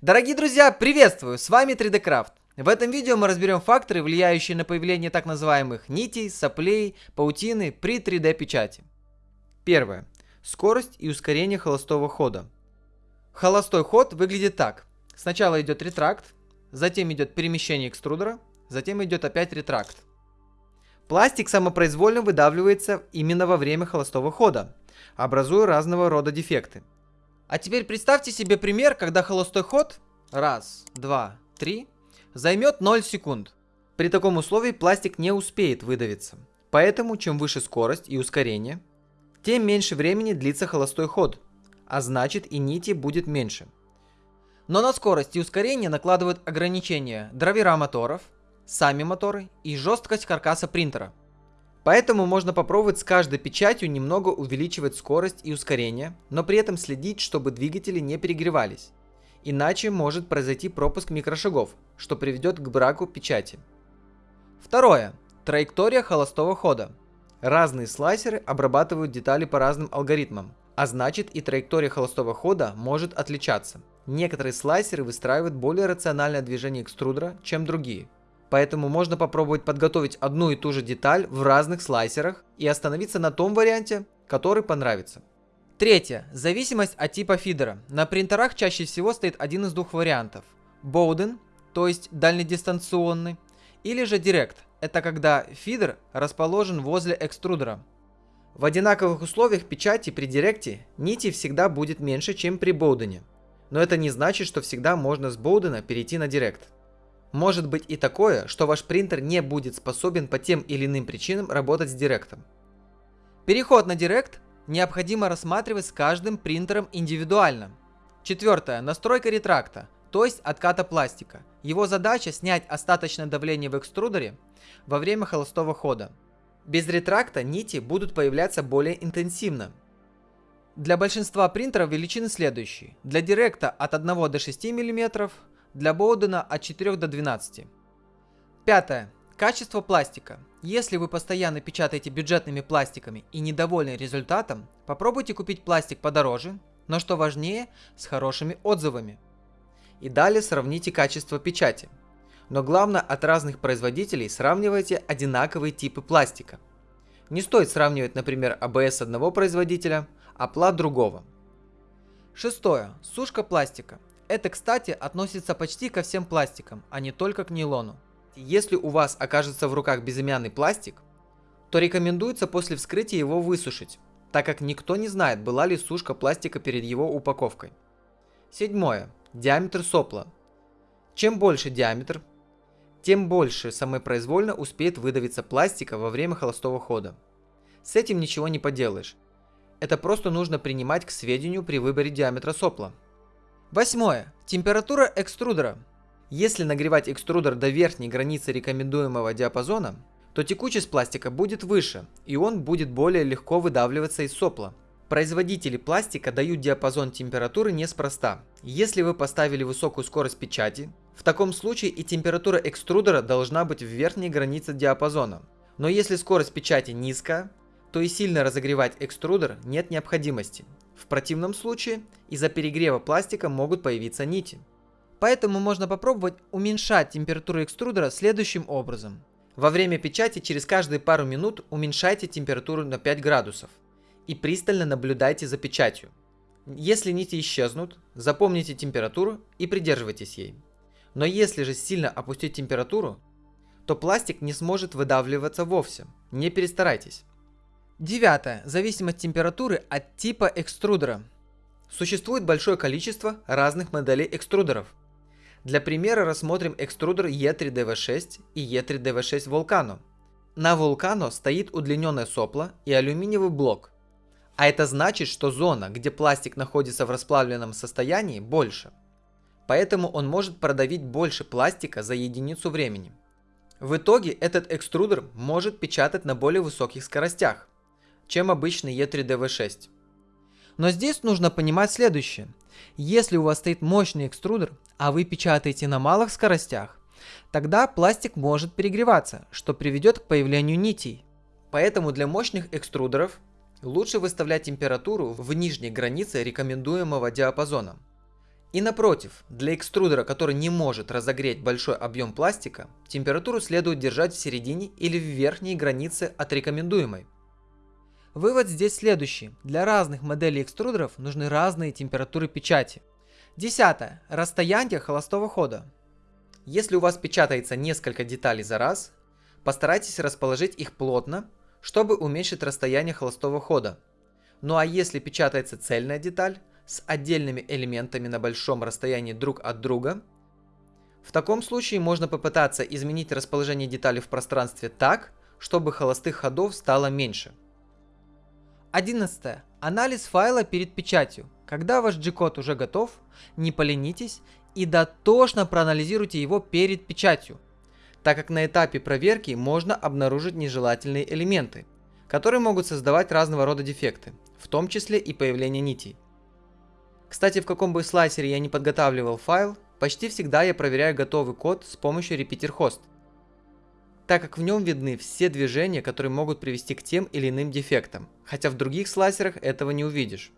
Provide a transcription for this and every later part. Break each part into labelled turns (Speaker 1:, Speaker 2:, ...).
Speaker 1: Дорогие друзья, приветствую! С вами 3D Craft. В этом видео мы разберем факторы, влияющие на появление так называемых нитей, соплей, паутины при 3D печати. Первое. Скорость и ускорение холостого хода. Холостой ход выглядит так. Сначала идет ретракт, затем идет перемещение экструдера, затем идет опять ретракт. Пластик самопроизвольно выдавливается именно во время холостого хода, образуя разного рода дефекты. А теперь представьте себе пример, когда холостой ход, раз, два, три, займет 0 секунд. При таком условии пластик не успеет выдавиться. Поэтому чем выше скорость и ускорение, тем меньше времени длится холостой ход, а значит и нити будет меньше. Но на скорость и ускорение накладывают ограничения драйвера моторов, сами моторы и жесткость каркаса принтера. Поэтому можно попробовать с каждой печатью немного увеличивать скорость и ускорение, но при этом следить, чтобы двигатели не перегревались. Иначе может произойти пропуск микрошагов, что приведет к браку печати. Второе. Траектория холостого хода. Разные слайсеры обрабатывают детали по разным алгоритмам, а значит и траектория холостого хода может отличаться. Некоторые слайсеры выстраивают более рациональное движение экструдера, чем другие – Поэтому можно попробовать подготовить одну и ту же деталь в разных слайсерах и остановиться на том варианте, который понравится. Третье. Зависимость от типа фидера. На принтерах чаще всего стоит один из двух вариантов. Bowden, то есть дальнедистанционный, или же Direct. Это когда фидер расположен возле экструдера. В одинаковых условиях печати при Директе нити всегда будет меньше, чем при Боудене. Но это не значит, что всегда можно с Боудена перейти на Директ. Может быть и такое, что ваш принтер не будет способен по тем или иным причинам работать с директом. Переход на директ необходимо рассматривать с каждым принтером индивидуально. Четвертое. Настройка ретракта, то есть отката пластика. Его задача снять остаточное давление в экструдере во время холостого хода. Без ретракта нити будут появляться более интенсивно. Для большинства принтеров величины следующие. Для директа от 1 до 6 мм, для Боудена от 4 до 12. Пятое. Качество пластика. Если вы постоянно печатаете бюджетными пластиками и недовольны результатом, попробуйте купить пластик подороже, но что важнее, с хорошими отзывами. И далее сравните качество печати. Но главное, от разных производителей сравнивайте одинаковые типы пластика. Не стоит сравнивать, например, ABS одного производителя, а плат другого. Шестое. Сушка пластика. Это, кстати, относится почти ко всем пластикам, а не только к нейлону. Если у вас окажется в руках безымянный пластик, то рекомендуется после вскрытия его высушить, так как никто не знает, была ли сушка пластика перед его упаковкой. Седьмое. Диаметр сопла. Чем больше диаметр, тем больше самопроизвольно успеет выдавиться пластика во время холостого хода. С этим ничего не поделаешь. Это просто нужно принимать к сведению при выборе диаметра сопла. Восьмое. Температура экструдера. Если нагревать экструдер до верхней границы рекомендуемого диапазона, то текучесть пластика будет выше, и он будет более легко выдавливаться из сопла. Производители пластика дают диапазон температуры неспроста. Если вы поставили высокую скорость печати, в таком случае и температура экструдера должна быть в верхней границе диапазона. Но если скорость печати низкая, то и сильно разогревать экструдер нет необходимости. В противном случае из-за перегрева пластика могут появиться нити. Поэтому можно попробовать уменьшать температуру экструдера следующим образом. Во время печати через каждые пару минут уменьшайте температуру на 5 градусов и пристально наблюдайте за печатью. Если нити исчезнут, запомните температуру и придерживайтесь ей. Но если же сильно опустить температуру, то пластик не сможет выдавливаться вовсе. Не перестарайтесь. Девятое. Зависимость температуры от типа экструдера. Существует большое количество разных моделей экструдеров. Для примера рассмотрим экструдер E3DV6 и E3DV6 Volcano. На Volcano стоит удлиненное сопло и алюминиевый блок. А это значит, что зона, где пластик находится в расплавленном состоянии, больше. Поэтому он может продавить больше пластика за единицу времени. В итоге этот экструдер может печатать на более высоких скоростях чем обычный E3DV6. Но здесь нужно понимать следующее. Если у вас стоит мощный экструдер, а вы печатаете на малых скоростях, тогда пластик может перегреваться, что приведет к появлению нитей. Поэтому для мощных экструдеров лучше выставлять температуру в нижней границе рекомендуемого диапазона. И напротив, для экструдера, который не может разогреть большой объем пластика, температуру следует держать в середине или в верхней границе от рекомендуемой. Вывод здесь следующий. Для разных моделей экструдеров нужны разные температуры печати. Десятое. Расстояние холостого хода. Если у вас печатается несколько деталей за раз, постарайтесь расположить их плотно, чтобы уменьшить расстояние холостого хода. Ну а если печатается цельная деталь, с отдельными элементами на большом расстоянии друг от друга. В таком случае можно попытаться изменить расположение деталей в пространстве так, чтобы холостых ходов стало меньше. 11. Анализ файла перед печатью. Когда ваш G-код уже готов, не поленитесь и дотошно проанализируйте его перед печатью, так как на этапе проверки можно обнаружить нежелательные элементы, которые могут создавать разного рода дефекты, в том числе и появление нитей. Кстати, в каком бы слайсере я не подготавливал файл, почти всегда я проверяю готовый код с помощью repeater host, так как в нем видны все движения, которые могут привести к тем или иным дефектам, хотя в других слайсерах этого не увидишь.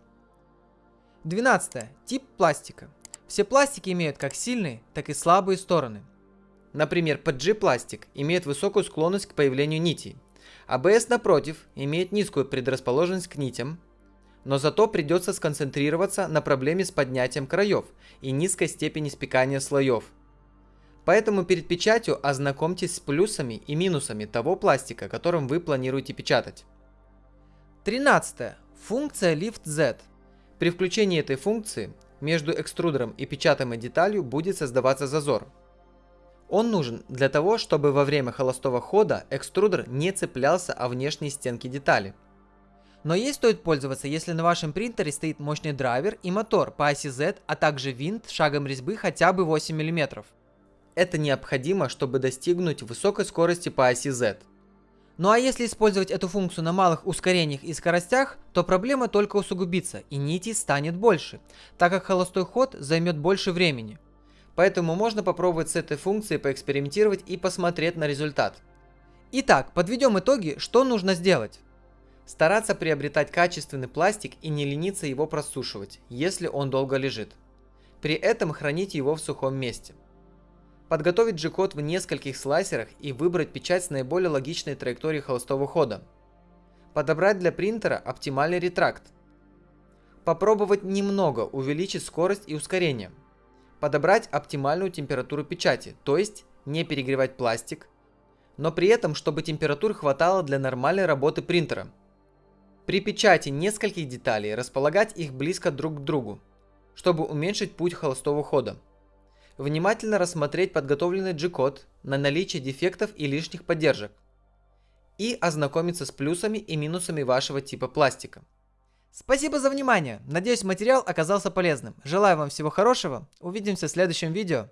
Speaker 1: 12. Тип пластика. Все пластики имеют как сильные, так и слабые стороны. Например, PG пластик имеет высокую склонность к появлению нитей, ABS а напротив имеет низкую предрасположенность к нитям, но зато придется сконцентрироваться на проблеме с поднятием краев и низкой степени спекания слоев. Поэтому перед печатью ознакомьтесь с плюсами и минусами того пластика, которым вы планируете печатать. 13. Функция Lift Z. При включении этой функции между экструдером и печатаемой деталью будет создаваться зазор. Он нужен для того, чтобы во время холостого хода экструдер не цеплялся о внешние стенки детали – но ей стоит пользоваться, если на вашем принтере стоит мощный драйвер и мотор по оси Z, а также винт шагом резьбы хотя бы 8 мм. Это необходимо, чтобы достигнуть высокой скорости по оси Z. Ну а если использовать эту функцию на малых ускорениях и скоростях, то проблема только усугубится и нитей станет больше, так как холостой ход займет больше времени. Поэтому можно попробовать с этой функцией поэкспериментировать и посмотреть на результат. Итак, подведем итоги, что нужно сделать. Стараться приобретать качественный пластик и не лениться его просушивать, если он долго лежит. При этом хранить его в сухом месте. Подготовить G-код в нескольких слайсерах и выбрать печать с наиболее логичной траекторией холостого хода. Подобрать для принтера оптимальный ретракт. Попробовать немного увеличить скорость и ускорение. Подобрать оптимальную температуру печати, то есть не перегревать пластик, но при этом, чтобы температур хватало для нормальной работы принтера – при печати нескольких деталей располагать их близко друг к другу, чтобы уменьшить путь холостого хода. Внимательно рассмотреть подготовленный G-код на наличие дефектов и лишних поддержек. И ознакомиться с плюсами и минусами вашего типа пластика. Спасибо за внимание. Надеюсь материал оказался полезным. Желаю вам всего хорошего. Увидимся в следующем видео.